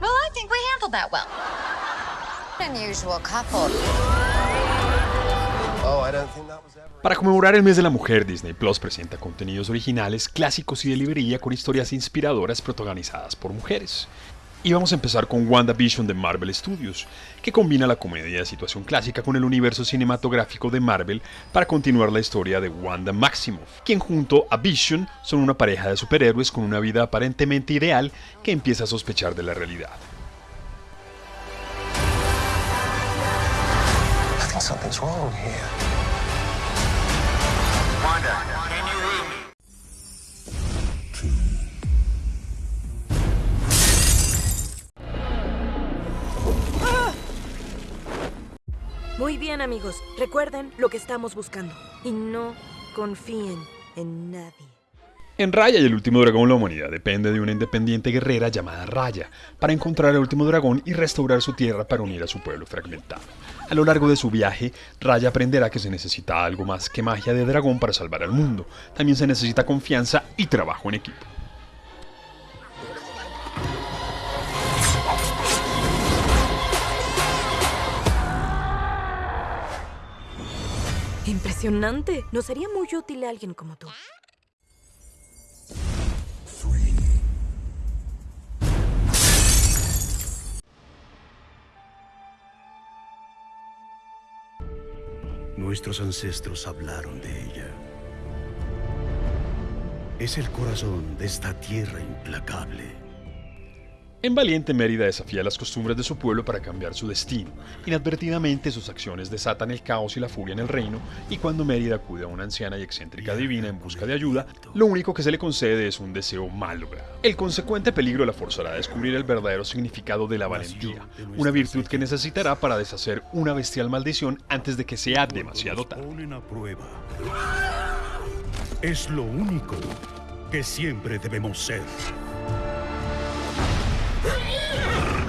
Well, I think we handled that well. Unusual couple. Oh, I don't think that was ever. Para conmemorar el mes de la mujer, Disney Plus presenta contenidos originales, clásicos y de librería con historias inspiradoras protagonizadas por mujeres. Y vamos a empezar con WandaVision de Marvel Studios, que combina la comedia de situación clásica con el universo cinematográfico de Marvel para continuar la historia de Wanda Maximoff, quien junto a Vision son una pareja de superhéroes con una vida aparentemente ideal que empieza a sospechar de la realidad. I think something's wrong here. Wanda, can you Muy bien, amigos. Recuerden lo que estamos buscando. Y no confíen en nadie. En Raya y el último dragón la humanidad depende de una independiente guerrera llamada Raya para encontrar al último dragón y restaurar su tierra para unir a su pueblo fragmentado. A lo largo de su viaje, Raya aprenderá que se necesita algo más que magia de dragón para salvar al mundo. También se necesita confianza y trabajo en equipo. Impresionante. Nos sería muy útil alguien como tú. Nuestros ancestros hablaron de ella. Es el corazón de esta tierra implacable. En Valiente, Mérida desafía las costumbres de su pueblo para cambiar su destino. Inadvertidamente, sus acciones desatan el caos y la furia en el reino, y cuando Mérida acude a una anciana y excéntrica divina en busca de ayuda, lo único que se le concede es un deseo mal logrado. El consecuente peligro la forzará a descubrir el verdadero significado de la valentía, una virtud que necesitará para deshacer una bestial maldición antes de que sea demasiado tarde. Es lo único que siempre debemos ser. Yeah!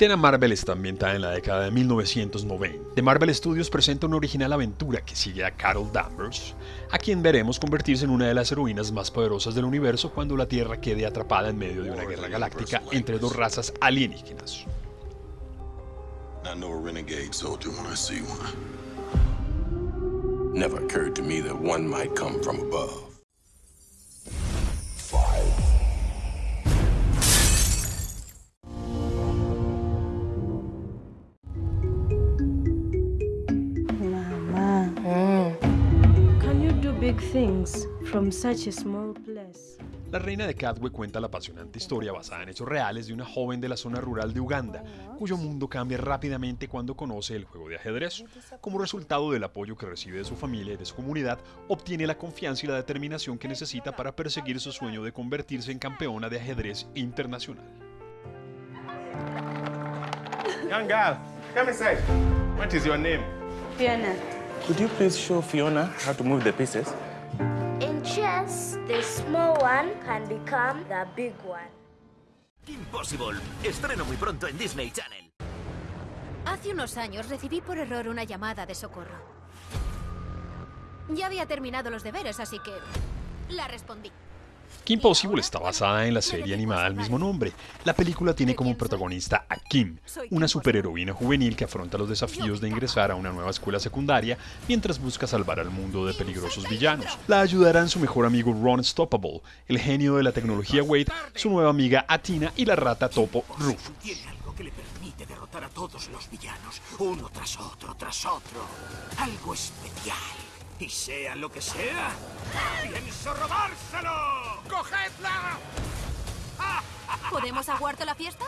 Capitana Marvel está ambientada en la década de 1990. The Marvel Studios presenta una original aventura que sigue a Carol Danvers, a quien veremos convertirse en una de las heroínas más poderosas del universo cuando la Tierra quede atrapada en medio de una guerra galáctica entre dos razas alienígenas. I know a renegade soldier when I see one. Never occurred to me that one might come from above. Big things from such a small place? La reina de Cadwe cuenta la apasionante historia basada en hechos reales de una joven de la zona rural de Uganda, cuyo mundo cambia rápidamente cuando conoce el juego de ajedrez. Como resultado del apoyo que recibe de su familia y de su comunidad, obtiene la confianza y la determinación que necesita para perseguir su sueño de convertirse en campeona de ajedrez internacional. Young girl, come inside. What is your name? Fiona. Could you please show Fiona how to move the pieces? In chess, the small one can become the big one. Impossible. Estreno muy pronto en Disney Channel. Hace unos años recibí por error una llamada de socorro. Ya había terminado los deberes, así que la respondí. Kim Possible está basada en la serie animada del mismo nombre. La película tiene como protagonista a Kim, una superheroína juvenil que afronta los desafíos de ingresar a una nueva escuela secundaria mientras busca salvar al mundo de peligrosos villanos. La ayudarán su mejor amigo Ron Stoppable, el genio de la tecnología Wade, su nueva amiga Atina y la rata topo Rufus. A todos los villanos, uno tras otro, tras otro. Algo especial. Y sea lo que sea, pienso robárselo. ¡Cogedla! ¿Podemos aguardar la fiesta?